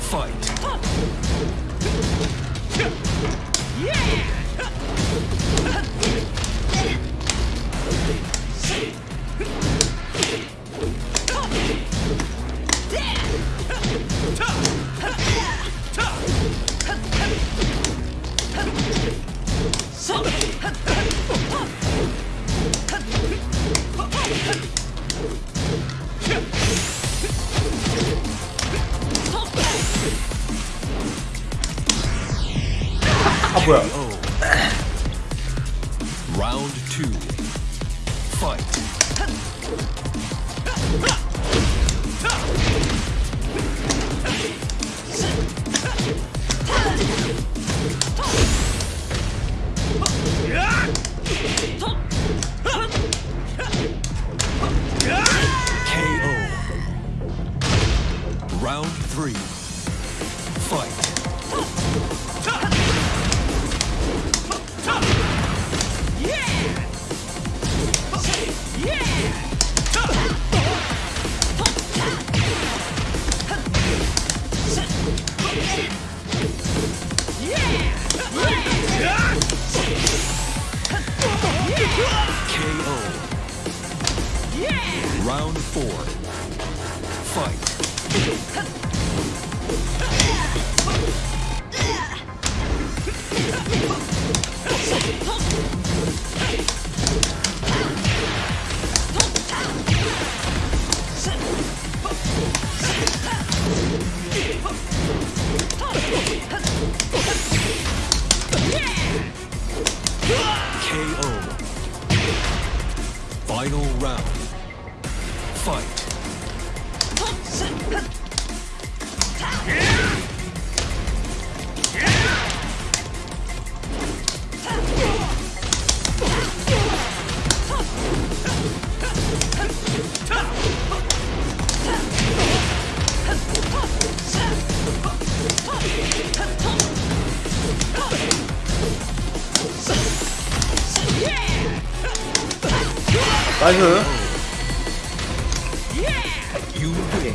Fight. 아 뭐야? 라운드 2 파이트 Round four. Fight. KO. Final round. Fight. 나이스 유후에